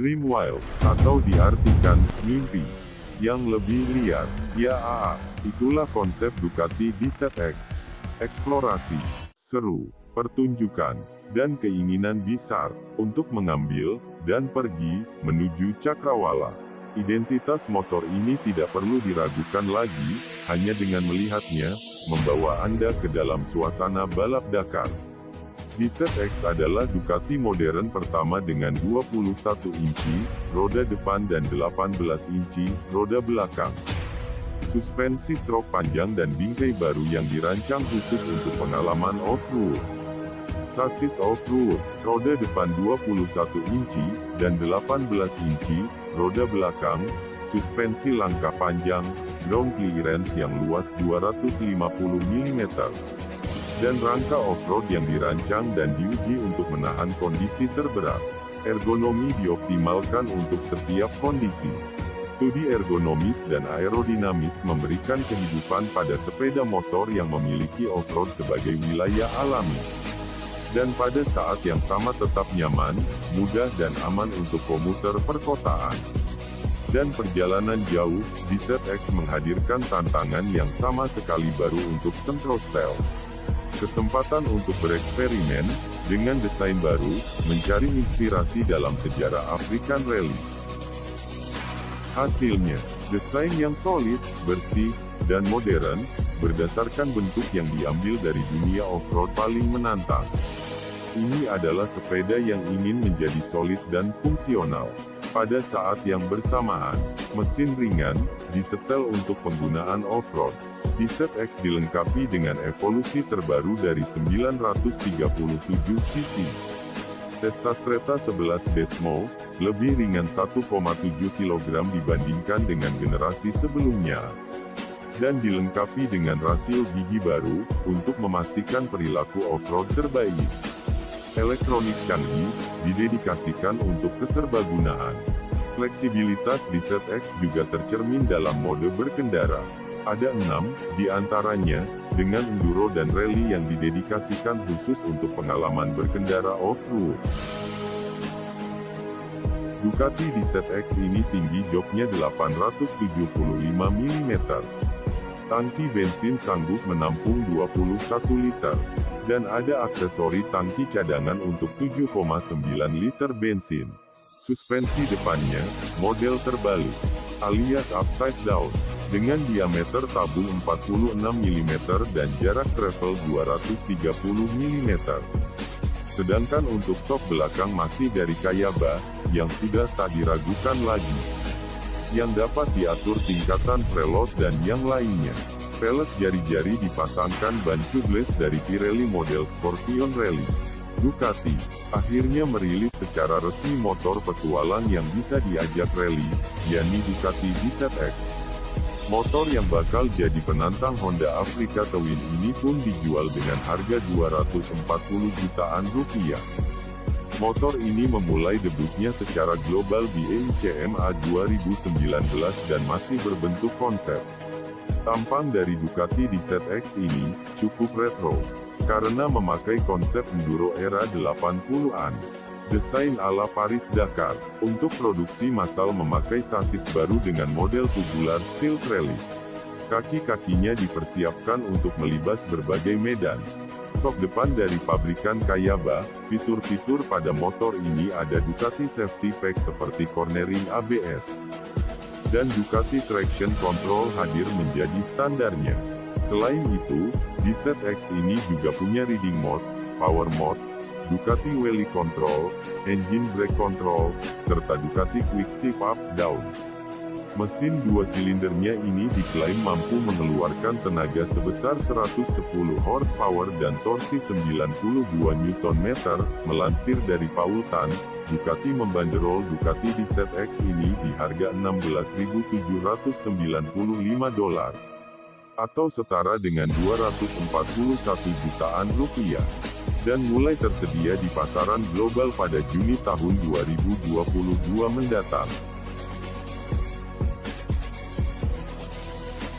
Dream Wild, atau diartikan, mimpi. Yang lebih liar, ya aa, itulah konsep Ducati di ZX. Eksplorasi, seru, pertunjukan, dan keinginan besar, untuk mengambil, dan pergi, menuju cakrawala. Identitas motor ini tidak perlu diragukan lagi, hanya dengan melihatnya, membawa Anda ke dalam suasana balap Dakar. DZ-X adalah Ducati modern pertama dengan 21 inci, roda depan dan 18 inci, roda belakang. Suspensi stroke panjang dan bingkai baru yang dirancang khusus untuk pengalaman off-road. Sasis off-road, roda depan 21 inci, dan 18 inci, roda belakang, suspensi langkah panjang, ground clearance yang luas 250 mm dan rangka off-road yang dirancang dan diuji untuk menahan kondisi terberat. Ergonomi dioptimalkan untuk setiap kondisi. Studi ergonomis dan aerodinamis memberikan kehidupan pada sepeda motor yang memiliki off-road sebagai wilayah alami. Dan pada saat yang sama tetap nyaman, mudah dan aman untuk komuter perkotaan. Dan perjalanan jauh, DZ-X menghadirkan tantangan yang sama sekali baru untuk Sentro Style kesempatan untuk bereksperimen, dengan desain baru, mencari inspirasi dalam sejarah African Rally. Hasilnya, desain yang solid, bersih, dan modern, berdasarkan bentuk yang diambil dari dunia off-road paling menantang. Ini adalah sepeda yang ingin menjadi solid dan fungsional. Pada saat yang bersamaan, mesin ringan, disetel untuk penggunaan off-road. Biset X dilengkapi dengan evolusi terbaru dari 937 cc. Testa Streta 11 Desmo, lebih ringan 1,7 kg dibandingkan dengan generasi sebelumnya. Dan dilengkapi dengan rasio gigi baru, untuk memastikan perilaku off-road terbaik. Elektronik canggih, didedikasikan untuk keserbagunaan. Fleksibilitas di ZX juga tercermin dalam mode berkendara. Ada enam, di antaranya, dengan enduro dan rally yang didedikasikan khusus untuk pengalaman berkendara off-road. Ducati di ZX ini tinggi joknya 875 mm. Tangki bensin sanggup menampung 21 liter. Dan ada aksesori tangki cadangan untuk 7,9 liter bensin. Suspensi depannya, model terbalik, alias upside down dengan diameter tabung 46 mm dan jarak travel 230 mm. Sedangkan untuk sok belakang masih dari Kayaba, yang sudah tak diragukan lagi. Yang dapat diatur tingkatan preload dan yang lainnya. Pelet jari-jari dipasangkan ban tubeless dari Pirelli model Scorpion Rally. Ducati, akhirnya merilis secara resmi motor petualang yang bisa diajak rally, yakni Ducati DZ-X. Motor yang bakal jadi penantang Honda Africa Twin ini pun dijual dengan harga 240 jutaan rupiah. Motor ini memulai debutnya secara global di EICMA 2019 dan masih berbentuk konsep. Tampang dari Ducati di ZX ini, cukup retro, karena memakai konsep enduro era 80-an. Desain ala Paris Dakar, untuk produksi massal memakai sasis baru dengan model tubular steel trellis. Kaki-kakinya dipersiapkan untuk melibas berbagai medan. Sok depan dari pabrikan Kayaba, fitur-fitur pada motor ini ada Ducati Safety Pack seperti cornering ABS. Dan Ducati Traction Control hadir menjadi standarnya. Selain itu, di set X ini juga punya reading modes, power modes, Ducati Wally Control, Engine Brake Control, serta Ducati Quick Shift Up Down. Mesin dua silindernya ini diklaim mampu mengeluarkan tenaga sebesar 110 horsepower dan torsi 92 Nm, melansir dari Paul Tan, Ducati membanderol Ducati di Set X ini di harga 16.795 dolar atau setara dengan 241 jutaan rupiah dan mulai tersedia di pasaran global pada Juni tahun 2022 mendatang.